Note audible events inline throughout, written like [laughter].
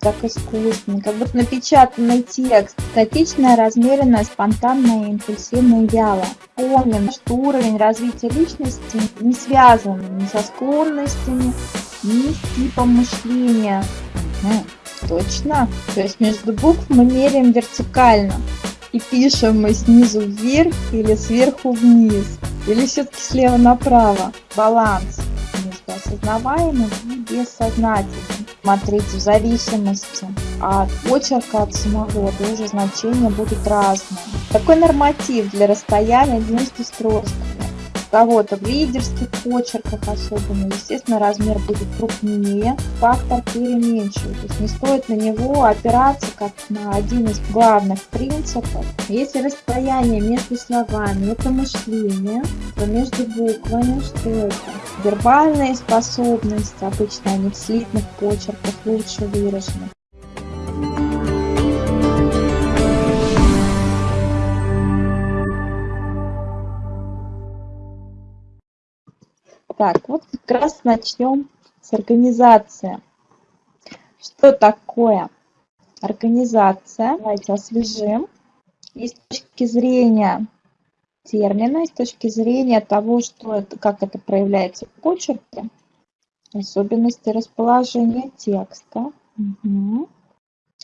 так искусственно, как будто напечатанный текст. Статичная, размеренная, спонтанная, импульсивная, вяло. Помним, что уровень развития личности не связан ни со склонностями, ни с типом мышления. Угу, точно. То есть между букв мы меряем вертикально. И пишем мы снизу вверх или сверху вниз. Или все-таки слева направо. Баланс между осознаваемым и бессознательным. Смотрите, в зависимости от почерка от самого тоже значения будут разные. Такой норматив для расстояния между строчками кого-то в лидерских почерках особенно, естественно, размер будет крупнее, фактор переменчивый. То есть не стоит на него опираться как на один из главных принципов. Если расстояние между словами – это мышление, то между буквами что это? Вербальные способности, обычно они в слитных почерках лучше выражены. Так, вот как раз начнем с организации. Что такое организация? Давайте освежим. И с точки зрения термина, и с точки зрения того, что это, как это проявляется в почерке, особенности расположения текста, угу.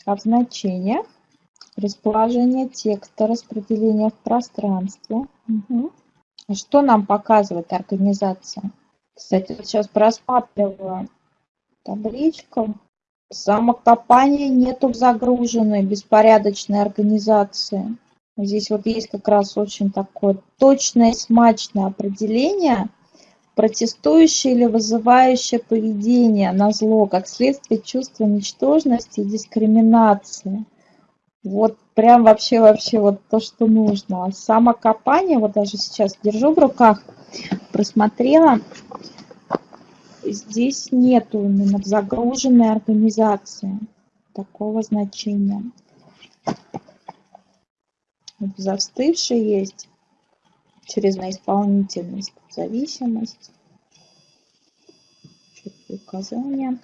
а в значениях расположение текста, распределение в пространстве. Угу. Что нам показывает организация? Кстати, сейчас просматриваю табличку. Самокопания нету в загруженной беспорядочной организации. Здесь вот есть как раз очень такое точное, смачное определение протестующее или вызывающее поведение на зло, как следствие чувства ничтожности и дискриминации. Вот прям вообще, вообще вот то, что нужно. Самокопание, вот даже сейчас держу в руках, просмотрела, здесь нету именно в загруженной организации такого значения. Застывший есть через наисполнительность, зависимость, указания.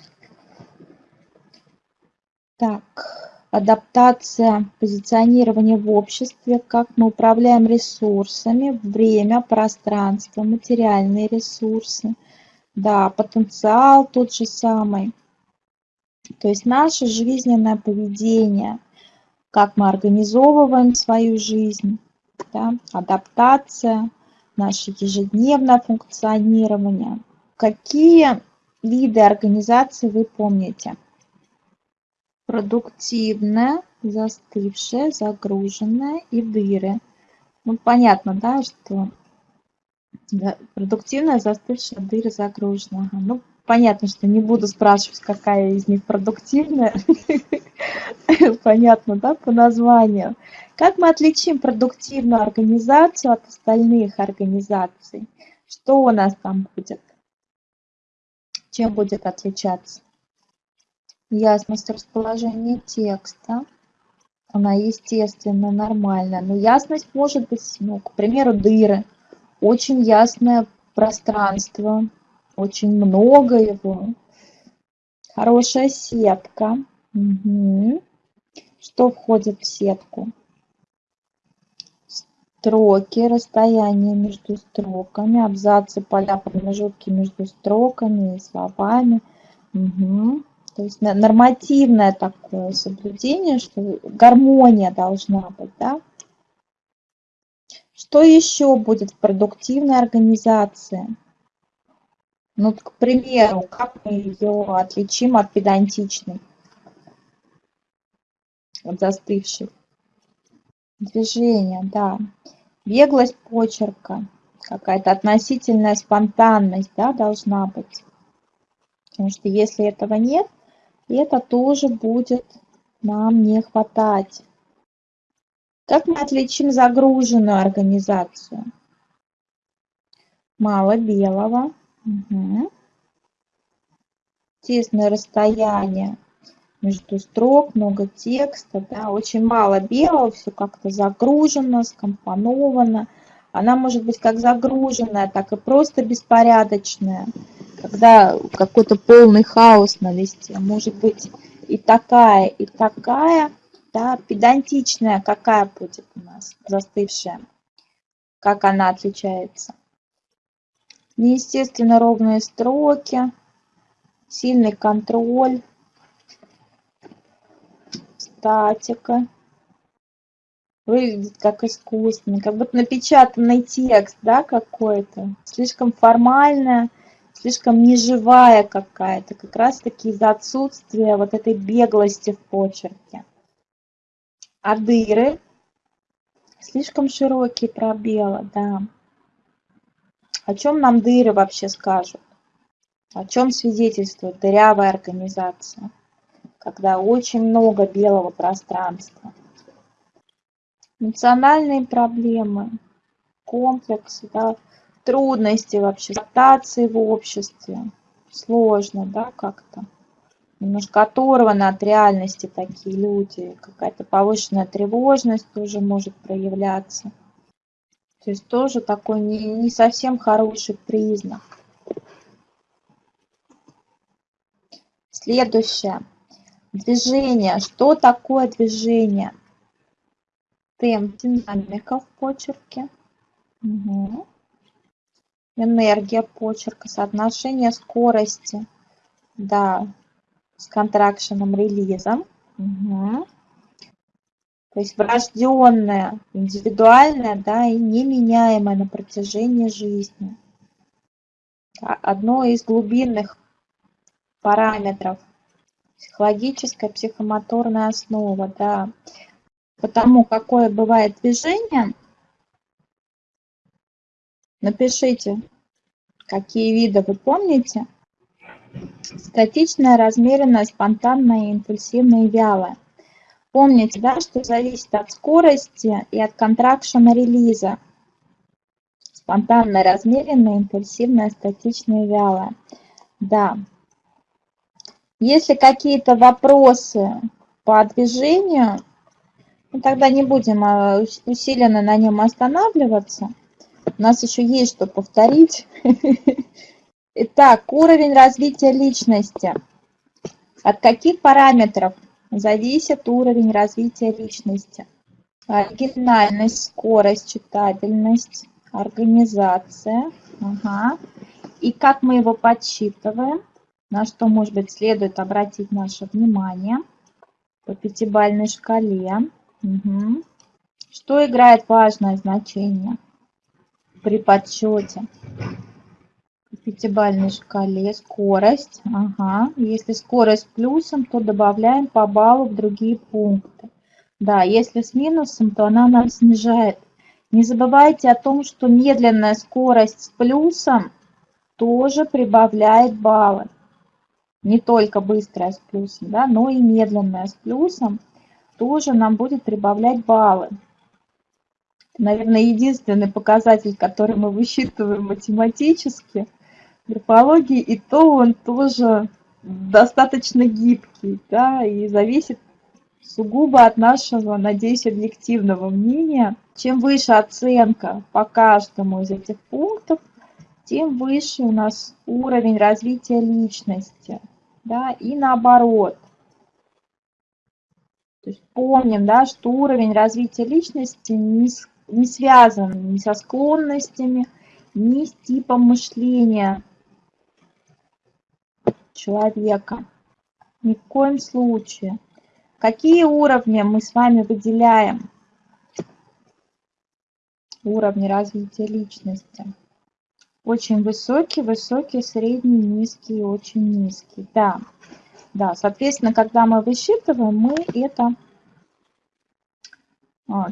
Так, адаптация, позиционирование в обществе, как мы управляем ресурсами, время, пространство, материальные ресурсы. Да, потенциал тот же самый. То есть наше жизненное поведение, как мы организовываем свою жизнь, да, адаптация, наше ежедневное функционирование. Какие виды организации вы помните? Продуктивная, застывшая, загруженная и дыры. Ну, понятно, да, что да, продуктивная, застывшая, дыры, загруженная. Ну, понятно, что не буду спрашивать, какая из них продуктивная. [laughs] Понятно, да, по названию. Как мы отличим продуктивную организацию от остальных организаций? Что у нас там будет? Чем будет отличаться? Ясность расположения текста, она естественно нормальная, но ясность может быть, ну, к примеру, дыры, очень ясное пространство, очень много его, хорошая сетка. Угу. Что входит в сетку? Строки, расстояние между строками, абзацы, поля, промежутки между строками и словами. Угу. То есть нормативное такое соблюдение, что гармония должна быть, да? Что еще будет в продуктивной организации? Ну, к примеру, как мы ее отличим от педантичной, от застывшей? Движение, да. Беглость почерка, какая-то относительная спонтанность, да, должна быть. Потому что если этого нет, это тоже будет нам не хватать. Как мы отличим загруженную организацию? Мало белого. Угу. Тесное расстояние между строк, много текста, да, очень мало белого, все как-то загружено, скомпоновано. Она может быть как загруженная, так и просто беспорядочная когда какой-то полный хаос на листе. Может быть и такая, и такая, да, педантичная какая будет у нас, застывшая, как она отличается. Неестественно ровные строки, сильный контроль, статика. Выглядит как искусственный, как будто напечатанный текст, да, какой-то. Слишком формальная, слишком неживая какая-то, как раз-таки из-за отсутствия вот этой беглости в почерке. А дыры? Слишком широкие пробелы, да. О чем нам дыры вообще скажут? О чем свидетельствует дырявая организация? Когда очень много белого пространства. Национальные проблемы, комплексы, да, трудности вообще, адаптации в обществе. Сложно, да, как-то. Немножко оторваны от реальности такие люди. Какая-то повышенная тревожность тоже может проявляться. То есть тоже такой не, не совсем хороший признак. Следующее. Движение. Что такое движение? Темп, динамика в почерке. Угу. Энергия почерка, соотношение скорости. Да, с контракшеном, релизом. Угу. То есть врожденное, индивидуальное, да, и неменяемое на протяжении жизни. Одно из глубинных параметров. Психологическая, психомоторная основа, да. Потому какое бывает движение, напишите, какие виды вы помните. Статичная, размеренная, спонтанная, импульсивная и вялая. Помните, да, что зависит от скорости и от контракшена релиза. Спонтанная, размеренная, импульсивная, статичная и вялая. Да. Если какие-то вопросы по движению, ну, тогда не будем а, усиленно на нем останавливаться. У нас еще есть что повторить. [laughs] Итак, уровень развития личности. От каких параметров зависит уровень развития личности. Оригинальность, скорость, читабельность, организация. Ага. И как мы его подсчитываем, на что, может быть, следует обратить наше внимание по пятибалльной шкале. Угу. Что играет важное значение при подсчете? пятибалльной шкале скорость. Ага. Если скорость плюсом, то добавляем по баллу в другие пункты. Да, если с минусом, то она нам снижает. Не забывайте о том, что медленная скорость с плюсом тоже прибавляет баллы. Не только быстрая с плюсом, да, но и медленная с плюсом тоже нам будет прибавлять баллы. Наверное, единственный показатель, который мы высчитываем математически – графологии, и то он тоже достаточно гибкий, да, и зависит сугубо от нашего, надеюсь, объективного мнения. Чем выше оценка по каждому из этих пунктов, тем выше у нас уровень развития личности, да, и наоборот. То есть помним, да, что уровень развития личности не, не связан ни со склонностями, ни с типом мышления человека. Ни в коем случае. Какие уровни мы с вами выделяем? Уровни развития личности. Очень высокий, высокий, средний, низкий очень низкий. Да, да, соответственно, когда мы высчитываем, мы это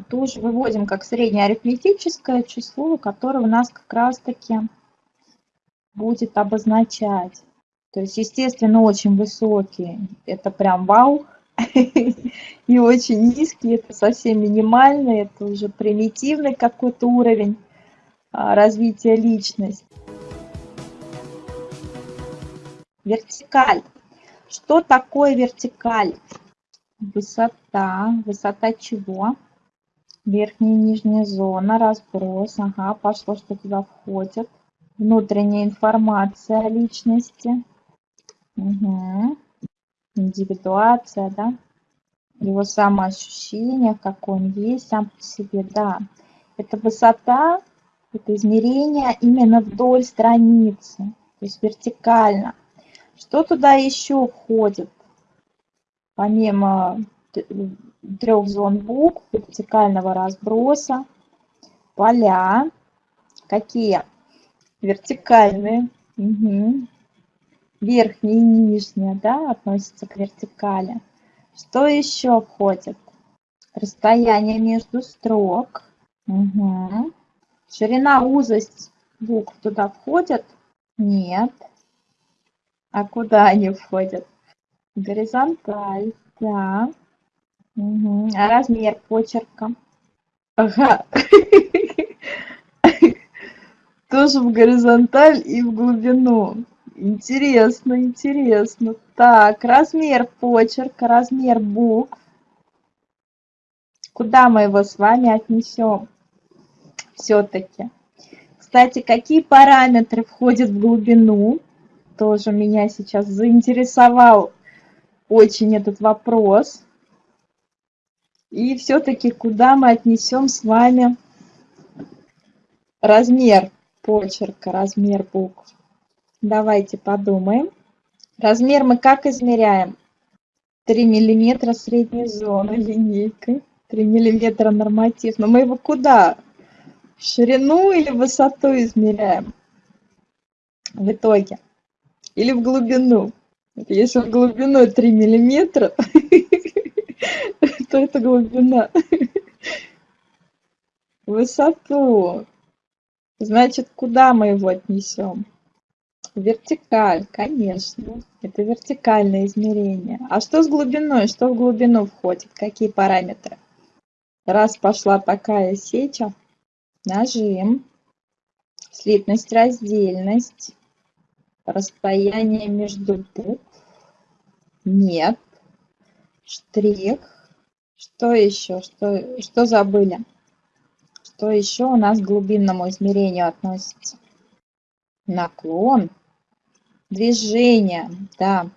тоже выводим как среднее арифметическое число, которое у нас как раз-таки будет обозначать то есть, естественно, очень высокие, это прям вау, [laughs] и очень низкие, это совсем минимальный, это уже примитивный какой-то уровень а, развития личности. Вертикаль. Что такое вертикаль? Высота. Высота чего? Верхняя и нижняя зона, разброс. Ага, пошло, что туда входит. Внутренняя информация о личности. Угу. индивидуация, да, его самоощущение, какой он есть сам по себе, да. Это высота, это измерение именно вдоль страницы, то есть вертикально. Что туда еще входит? Помимо трех зон букв, вертикального разброса, поля. Какие? Вертикальные. Угу. Верхняя и нижняя, да, относятся к вертикали. Что еще входит? Расстояние между строк. Угу. Ширина, узость букв туда входят? Нет. А куда они входят? Горизонталь, да. Угу. Размер почерка? Ага. Тоже в горизонталь и в глубину. Интересно, интересно. Так, размер почерка, размер букв. Куда мы его с вами отнесем? Все-таки. Кстати, какие параметры входят в глубину? Тоже меня сейчас заинтересовал очень этот вопрос. И все-таки куда мы отнесем с вами размер почерка, размер букв? Давайте подумаем. Размер мы как измеряем? 3 миллиметра средней зоны линейкой. 3 миллиметра норматив. Но мы его куда? Ширину или высоту измеряем? В итоге. Или в глубину. Если в глубину 3 миллиметра, [laughs] то это глубина. [laughs] Высоту. Значит, куда мы его отнесем? Вертикаль, конечно. Это вертикальное измерение. А что с глубиной? Что в глубину входит? Какие параметры? Раз пошла такая сеча, нажим, слитность, раздельность, расстояние между букв, нет, штрих, что еще? Что, что забыли? Что еще у нас к глубинному измерению относится? Наклон, движение, да,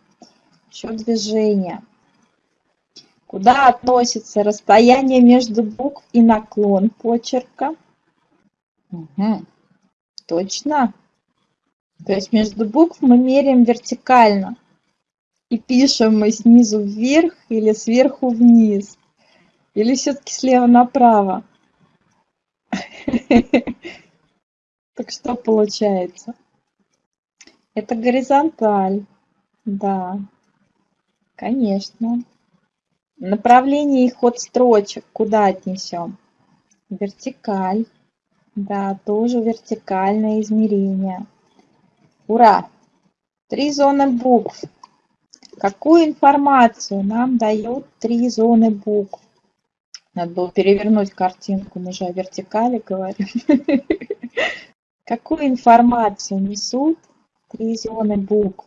еще движение. Куда относится расстояние между букв и наклон почерка? Угу. Точно. То есть между букв мы меряем вертикально. И пишем мы снизу вверх или сверху вниз. Или все-таки слева направо? [laughs] Так что получается? Это горизонталь. Да, конечно. Направление и ход строчек куда отнесем? Вертикаль. Да, тоже вертикальное измерение. Ура! Три зоны букв. Какую информацию нам дают три зоны букв? Надо было перевернуть картинку, мы же о вертикали говорим. [laughs] Какую информацию несут три зоны букв?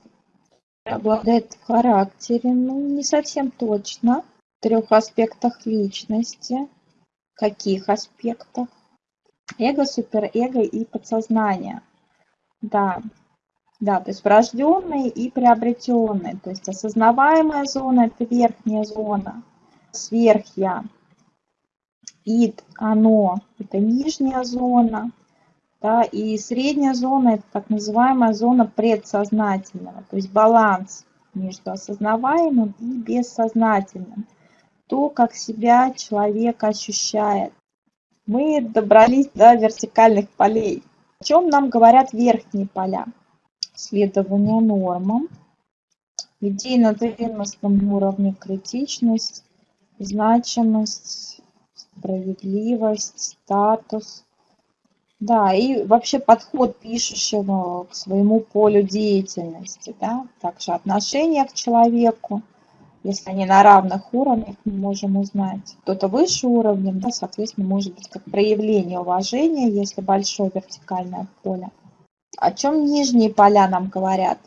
Обладает в характере, ну, не совсем точно. В трех аспектах личности. Каких аспектах? Эго, суперэго и подсознание. Да, да, то есть врожденные и приобретенные. То есть осознаваемая зона – это верхняя зона, сверхя. Ид, оно – это нижняя зона. Да, и средняя зона – это так называемая зона предсознательного, то есть баланс между осознаваемым и бессознательным. То, как себя человек ощущает. Мы добрались до вертикальных полей. О чем нам говорят верхние поля? Следование нормам, идейно-ценностном уровне критичность, значимость, справедливость, статус – да, и вообще подход пишущего к своему полю деятельности, да, также отношение к человеку, если они на равных уровнях, мы можем узнать. Кто-то выше уровнем, да, соответственно, может быть как проявление уважения, если большое вертикальное поле. О чем нижние поля нам говорят?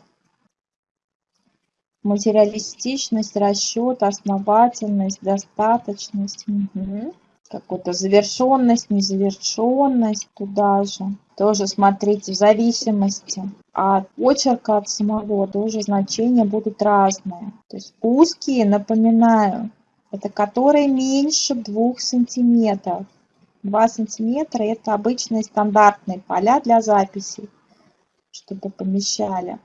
Материалистичность, расчет, основательность, достаточность. Угу. Какую-то завершенность, незавершенность туда же. Тоже смотрите, в зависимости от почерка, от самого, тоже значения будут разные. То есть узкие, напоминаю, это которые меньше 2 сантиметров. 2 сантиметра это обычные стандартные поля для записей, чтобы помещали.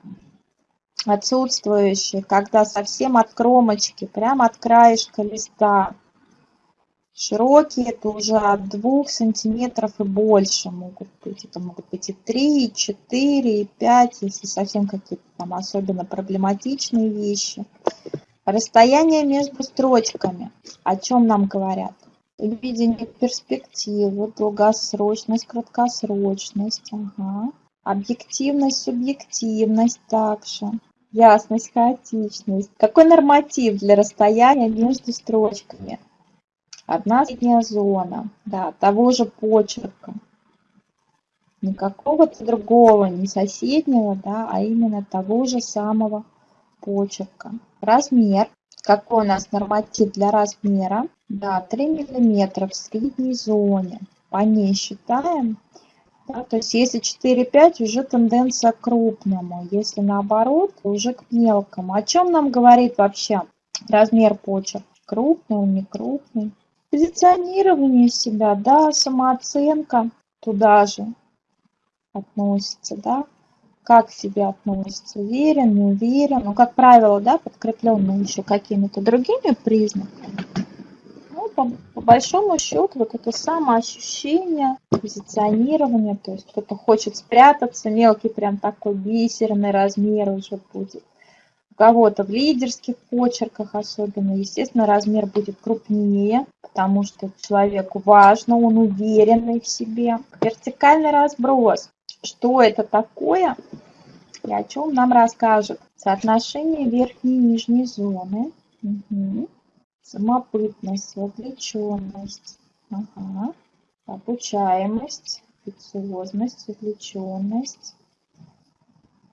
Отсутствующие, когда совсем от кромочки, прямо от краешка листа. Широкие это уже от 2 сантиметров и больше могут быть. Это могут быть и 3, и 4, и 5, если совсем какие-то там особенно проблематичные вещи. Расстояние между строчками. О чем нам говорят? Видение перспективы, долгосрочность, краткосрочность. Ага. Объективность, субъективность также. Ясность, хаотичность. Какой норматив для расстояния между строчками? Одна средняя зона, да, того же почерка. Не какого-то другого, не соседнего, да, а именно того же самого почерка. Размер. Какой у нас норматив для размера? Да, 3 миллиметра в средней зоне. По ней считаем. Да, то есть если 4-5, уже тенденция к крупному. Если наоборот, уже к мелкому. О чем нам говорит вообще размер почерка? Крупный, он не крупный. Позиционирование себя, да, самооценка туда же относится, да как к себе относится, уверен, не уверен, ну, как правило, да, подкрепленный еще какими-то другими признаками. Ну, по, по большому счету, вот это самоощущение, позиционирование, то есть кто-то хочет спрятаться, мелкий прям такой бисерный размер уже будет. Кого-то в лидерских почерках особенно, естественно, размер будет крупнее, потому что человеку важно, он уверенный в себе. Вертикальный разброс что это такое и о чем нам расскажет. Соотношение верхней и нижней зоны. Угу. Самобытность, вовлеченность. Ага. Обучаемость, амбициозность, вовлеченность.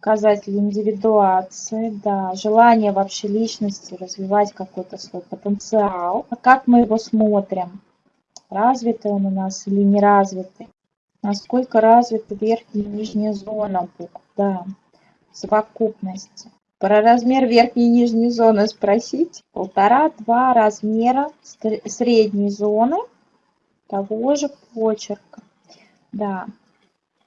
Показатель индивидуации, да, желание вообще личности развивать какой-то свой потенциал. А как мы его смотрим? Развитый он у нас или неразвитый? насколько развита верхняя и нижняя зона букв, да, совокупности. Про размер верхней и нижней зоны спросить. Полтора-два размера средней зоны того же почерка. Да,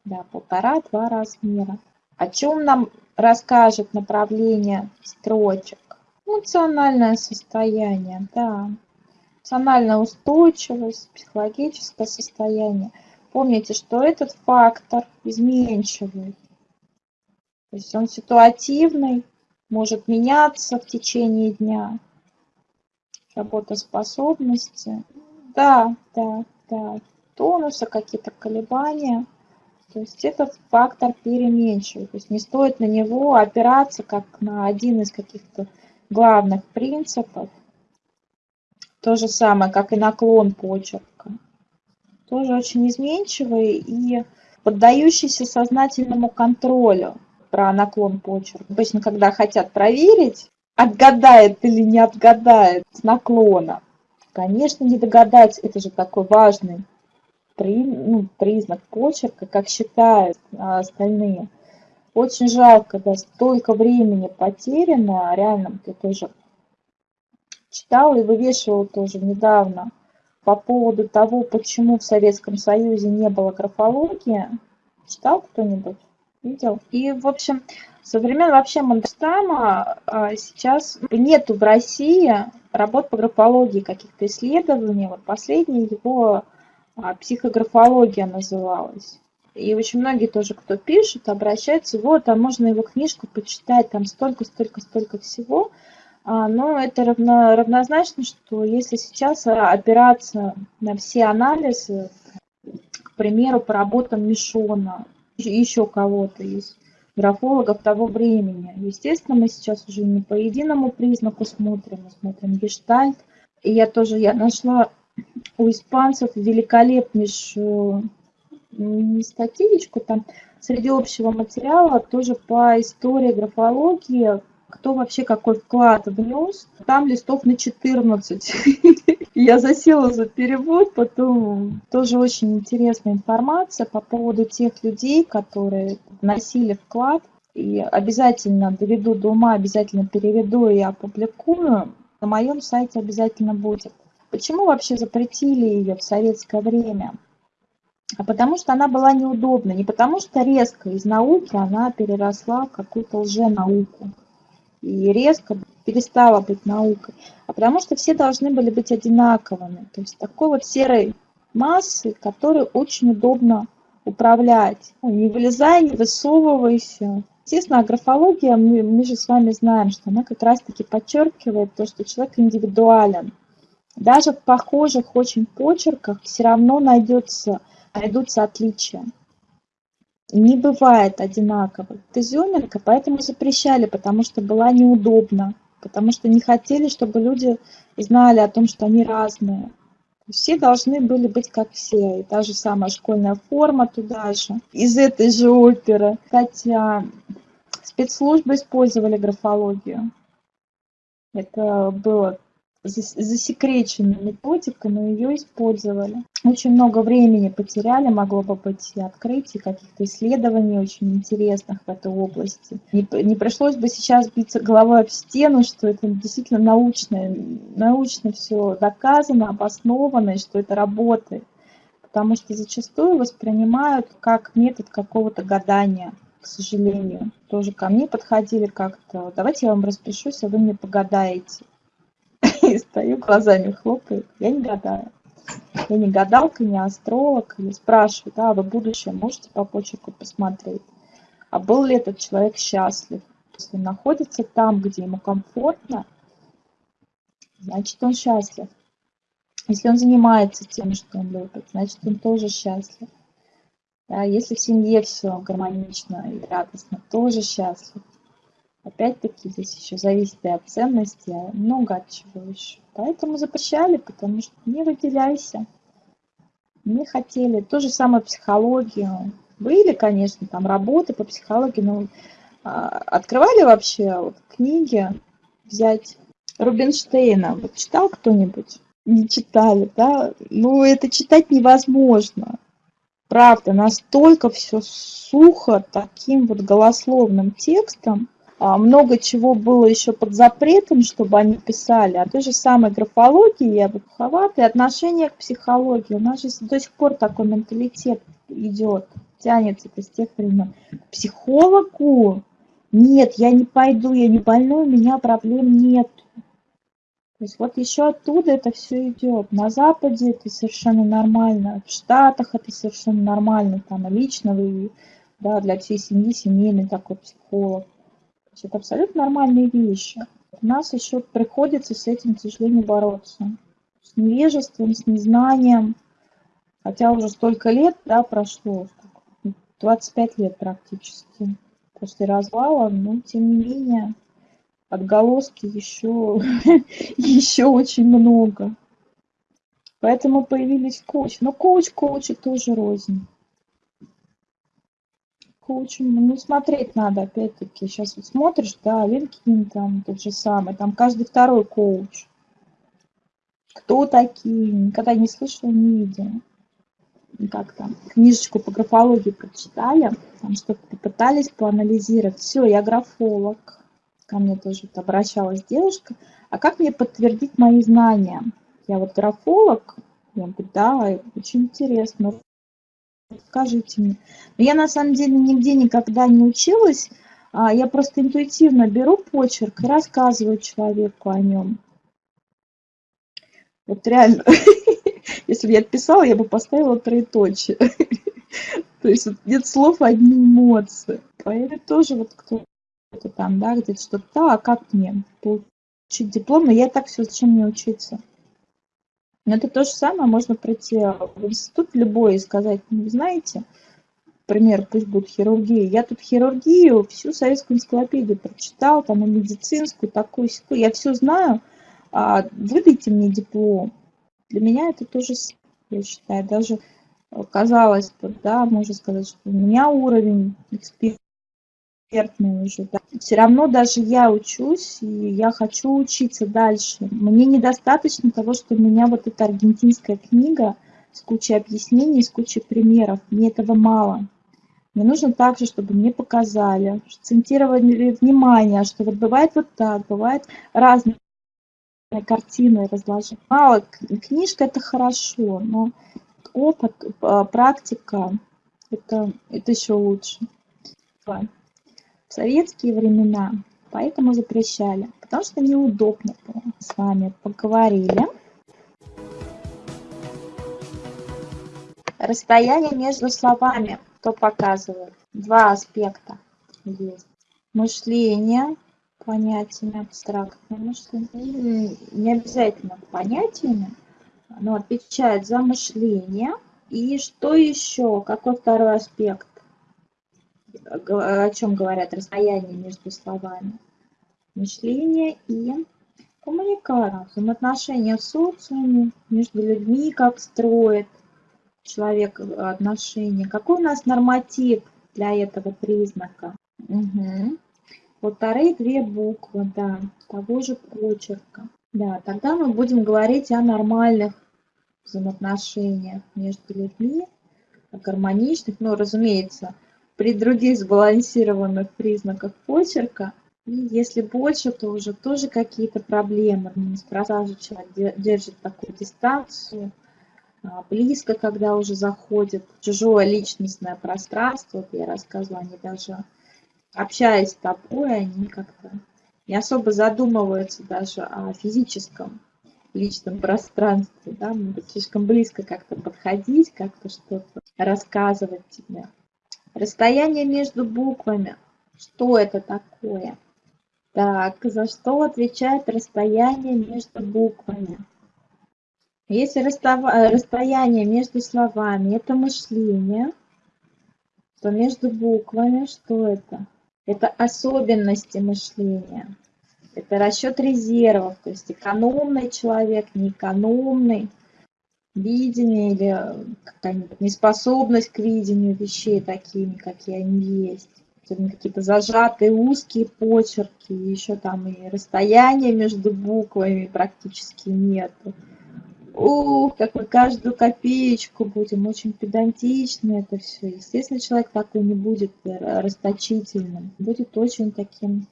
да, полтора-два размера. О чем нам расскажет направление строчек? Эмоциональное состояние, да. Эмоциональная устойчивость, психологическое состояние – Помните, что этот фактор изменчивый. То есть он ситуативный, может меняться в течение дня. Работоспособности. Да, да, да. Тонуса, какие-то колебания. То есть этот фактор переменчивый. То есть не стоит на него опираться как на один из каких-то главных принципов. То же самое, как и наклон почерка тоже очень изменчивый и поддающийся сознательному контролю про наклон почерка. Обычно, когда хотят проверить, отгадает или не отгадает с наклона. Конечно, не догадать, это же такой важный при, ну, признак почерка, как считают а, остальные. Очень жалко, да, столько времени потеряно, реально, я тоже читала и вывешивала тоже недавно по поводу того, почему в Советском Союзе не было графологии. Читал кто-нибудь? Видел? И, в общем, со времен вообще Мандельштама а, сейчас нету в России работ по графологии, каких-то исследований. Вот последняя его а, психографология называлась. И очень многие тоже, кто пишет, обращаются, вот, а можно его книжку почитать, там столько, столько, столько всего. А, но это равно, равнозначно, что если сейчас опираться на все анализы, к примеру, по работам Мишона, еще кого-то из графологов того времени, естественно, мы сейчас уже не по единому признаку смотрим, мы смотрим гештальт. И я тоже я нашла у испанцев великолепнейшую статейку там среди общего материала тоже по истории графологии кто вообще какой вклад внес. Там листов на 14. [laughs] Я засела за перевод, потом тоже очень интересная информация по поводу тех людей, которые вносили вклад. И обязательно доведу до ума, обязательно переведу и опубликую. На моем сайте обязательно будет. Почему вообще запретили ее в советское время? А потому что она была неудобна. Не потому что резко из науки она переросла в какую-то лженауку. И резко перестала быть наукой. А потому что все должны были быть одинаковыми. То есть такой вот серой массы, которой очень удобно управлять. Ну, не вылезай, не высовывайся. Естественно, графология, мы, мы же с вами знаем, что она как раз-таки подчеркивает то, что человек индивидуален. Даже в похожих очень почерках все равно найдется, найдутся отличия. Не бывает одинаковых. Это изюминка, поэтому запрещали, потому что была неудобно, потому что не хотели, чтобы люди знали о том, что они разные. Все должны были быть как все, и та же самая школьная форма туда же, из этой же оперы. Хотя спецслужбы использовали графологию. Это было засекреченная методика, но ее использовали. Очень много времени потеряли, могло бы быть и каких-то исследований очень интересных в этой области. Не, не пришлось бы сейчас биться головой об стену, что это действительно научное, научно все доказано, обосновано, и что это работает. Потому что зачастую воспринимают как метод какого-то гадания к сожалению. Тоже ко мне подходили как-то, давайте я вам распишусь, а вы мне погадаете. [laughs] И стою, глазами хлопаю. Я не гадаю. Я не гадалка, не астролог. И спрашиваю, да, вы будущее можете по почерку посмотреть. А был ли этот человек счастлив? Если он находится там, где ему комфортно, значит он счастлив. Если он занимается тем, что он любит, значит он тоже счастлив. Да, если в семье все гармонично и радостно, тоже счастлив. Опять-таки здесь еще зависит и от ценности, много от чего еще. Поэтому запрещали, потому что не выделяйся. Не хотели. То же самое психологию. Были, конечно, там работы по психологии, но а, открывали вообще вот, книги взять Рубинштейна. Вот читал кто-нибудь? Не читали, да? Ну, это читать невозможно. Правда, настолько все сухо, таким вот голословным текстом, много чего было еще под запретом, чтобы они писали, а той же самой графологии я бы и к психологии. У нас же до сих пор такой менталитет идет, тянется с тех времен. К психологу? Нет, я не пойду, я не больной, у меня проблем нет. То есть вот еще оттуда это все идет. На Западе это совершенно нормально, в Штатах это совершенно нормально, там лично вы, да, для всей семьи семейный такой психолог есть это абсолютно нормальные вещи. У нас еще приходится с этим, к сожалению, бороться. С невежеством, с незнанием. Хотя уже столько лет да, прошло, 25 лет практически после развала, но тем не менее отголоски еще, [laughs] еще очень много. Поэтому появились коучи. Но коуч коучи тоже рознь коучем, ну, смотреть надо, опять-таки. Сейчас вот смотришь, да, LinkedIn там тот же самый, там каждый второй коуч. Кто такие? Никогда не слышала, не видела. Как там, книжечку по графологии прочитали, там что-то попытались поанализировать. Все, я графолог. Ко мне тоже вот обращалась девушка. А как мне подтвердить мои знания? Я вот графолог. Я говорю, да, очень интересно скажите мне. Я на самом деле нигде никогда не училась, а я просто интуитивно беру почерк и рассказываю человеку о нем. Вот реально, [laughs] если бы я писала, я бы поставила троеточие. [laughs] То есть нет слов, одни эмоции. Поэтому тоже вот кто-то там, да, где-то что-то, а как мне получить диплом? Но я так все, зачем мне учиться? Но это то же самое, можно прийти в институт любой и сказать, ну, знаете, например, пусть будет хирургия. Я тут хирургию, всю советскую энциклопедию прочитал, там и медицинскую, такую секую, я все знаю, а выдайте мне диплом. Для меня это тоже, я считаю, даже казалось бы, да, можно сказать, что у меня уровень экспертизы экспертный уже. Да. Все равно даже я учусь, и я хочу учиться дальше. Мне недостаточно того, что у меня вот эта аргентинская книга с кучей объяснений, с кучей примеров. Мне этого мало. Мне нужно также, чтобы мне показали, акцентировали внимание, что вот бывает вот так, бывает разные картины разложить. Мало, книжка это хорошо, но опыт, а, практика, это, это еще лучше. В советские времена поэтому запрещали, потому что неудобно было. С вами поговорили. Расстояние между словами, кто показывает? Два аспекта есть. Мышление, понятиями абстрактное мышление, не обязательно понятиями, оно отвечает за мышление. И что еще? Какой второй аспект? О чем говорят расстояние между словами? Мышление и коммуникация, взаимоотношения в социуме, между людьми, как строит человек отношения. Какой у нас норматив для этого признака? Угу. Вот вторые две буквы, да, того же почерка. Да, тогда мы будем говорить о нормальных взаимоотношениях между людьми, о гармоничных, но, разумеется, при других сбалансированных признаках почерка. И если больше, то уже тоже какие-то проблемы. Неспроста же человек держит такую дистанцию, а, близко, когда уже заходит в чужое личностное пространство. Вот я рассказывала, они даже общаясь с тобой, они как-то не особо задумываются даже о физическом личном пространстве, да, могут слишком близко как-то подходить, как-то что-то рассказывать тебе. Расстояние между буквами. Что это такое? Так, за что отвечает расстояние между буквами? Если расстояние между словами – это мышление, то между буквами что это? Это особенности мышления. Это расчет резервов, то есть экономный человек, неэкономный, видение или какая-нибудь неспособность к видению вещей такими, какие они есть. Какие-то зажатые узкие почерки, еще там и расстояние между буквами практически нету. Ух, как мы каждую копеечку будем, очень педантично это все. Естественно, человек такой не будет э, расточительным, будет очень таким,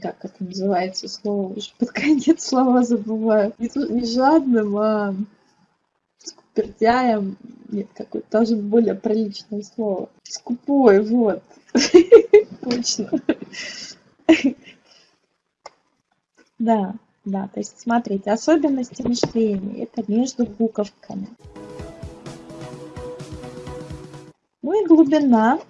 как это называется слово, уже [laughs] под конец слова забываю, не, не жадным, а скупердяем, нет, какое-то даже более приличное слово. Скупой, вот, [laughs] точно. Да. Да, то есть смотрите, особенности мышления – это между буковками. Ну и глубина.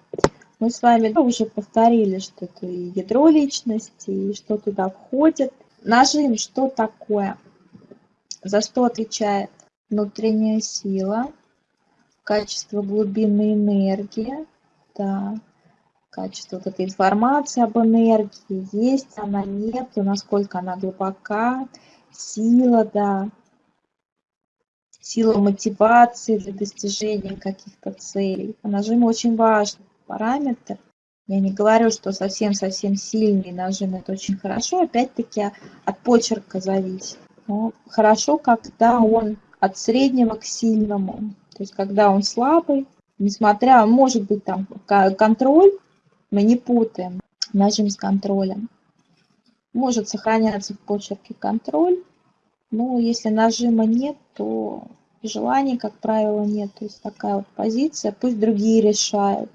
Мы с вами уже повторили, что это и ядро личности, и что туда входит. Нажим, что такое? За что отвечает внутренняя сила, качество глубины энергии, да, качество вот этой информации об энергии, есть она, нет, насколько она глубока, сила, да, сила мотивации для достижения каких-то целей. Нажим очень важный параметр. Я не говорю, что совсем-совсем сильный нажим это очень хорошо, опять-таки от почерка зависит. Но хорошо, когда он от среднего к сильному. То есть когда он слабый, несмотря, может быть там контроль, мы не путаем нажим с контролем. Может сохраняться в почерке контроль, но если нажима нет, то желаний, как правило, нет. То есть такая вот позиция, пусть другие решают.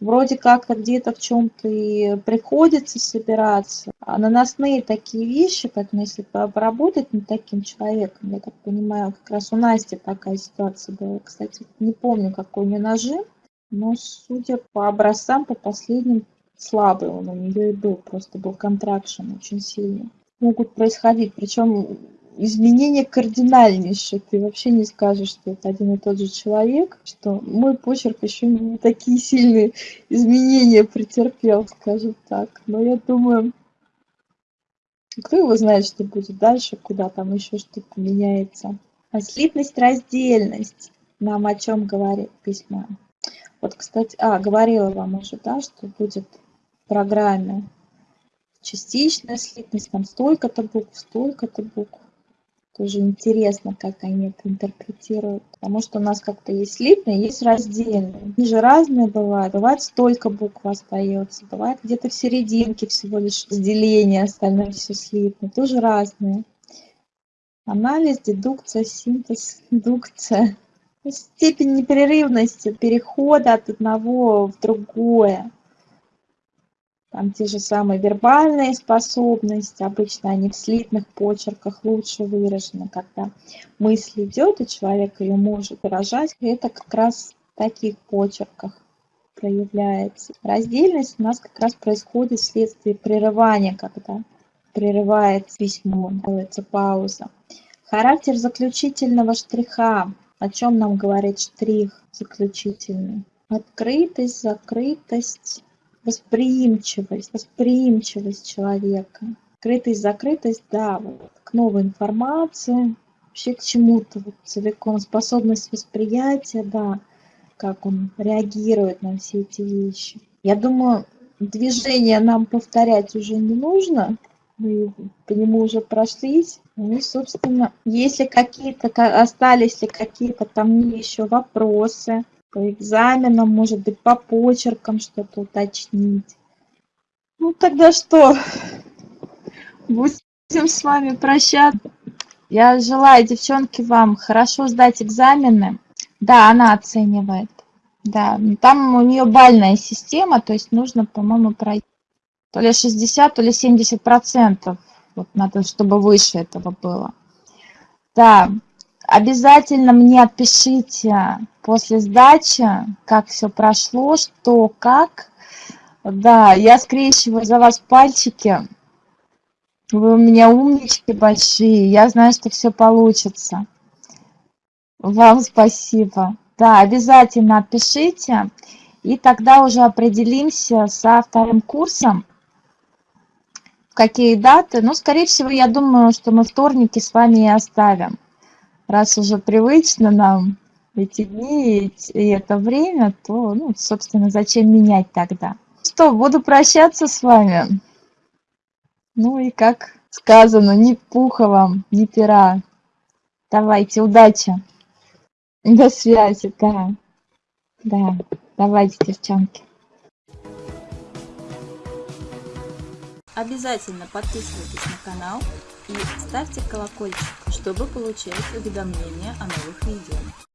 Вроде как где-то в чем-то и приходится собираться. А наносные такие вещи, поэтому если поработать над таким человеком, я так понимаю, как раз у Насти такая ситуация была. Кстати, не помню, какой у нее нажим, но судя по образцам, по последним, слабый он у нее и был, просто был контракшн очень сильный. Могут происходить, причем изменения кардинальнейшие. Ты вообще не скажешь, что это один и тот же человек, что мой почерк еще не такие сильные изменения претерпел, скажем так. Но я думаю, кто его знает, что будет дальше, куда там еще что-то меняется. А слитность, раздельность нам о чем говорит письмо? Вот, кстати, а, говорила вам уже, да, что будет программе. Частичная слитность, там столько-то букв, столько-то букв. Тоже интересно, как они это интерпретируют. Потому что у нас как-то есть слитные, есть раздельные. Они же разные бывают. Бывает столько букв остается. Бывает где-то в серединке всего лишь разделение, остальное все слитно. Тоже разные. Анализ, дедукция, синтез, [laughs] индукция. Степень непрерывности перехода от одного в другое. Там те же самые вербальные способности, обычно они в слитных почерках лучше выражены, когда мысль идет, и человек ее может выражать, это как раз в таких почерках проявляется. Раздельность у нас как раз происходит вследствие прерывания, когда прерывается письмо, делается пауза. Характер заключительного штриха. О чем нам говорит штрих заключительный? Открытость, закрытость, восприимчивость, восприимчивость человека. Открытость, закрытость, да, вот, к новой информации, вообще к чему-то вот, целиком, способность восприятия, да, как он реагирует на все эти вещи. Я думаю, движение нам повторять уже не нужно, мы по нему уже прошлись. Ну, собственно, если какие-то остались ли какие-то там еще вопросы, по экзаменам, может быть, по почеркам что-то уточнить. Ну, тогда что? Будем с вами прощаться. Я желаю, девчонки, вам хорошо сдать экзамены. Да, она оценивает. Да, там у нее бальная система, то есть нужно, по-моему, пройти то ли 60, то ли 70 процентов. Вот надо, чтобы выше этого было. Да, Обязательно мне отпишите после сдачи, как все прошло, что, как. Да, я скрещиваю за вас пальчики. Вы у меня умнички большие. Я знаю, что все получится. Вам спасибо. Да, обязательно отпишите. И тогда уже определимся со вторым курсом. В какие даты. Ну, скорее всего, я думаю, что мы вторники с вами и оставим раз уже привычно нам эти дни и это время, то, ну, собственно, зачем менять тогда? Что, буду прощаться с вами. Ну и как сказано, ни пуха вам, ни пера. Давайте, удачи. До связи, да. Да, давайте, девчонки. Обязательно подписывайтесь на канал и ставьте колокольчик, чтобы получать уведомления о новых видео.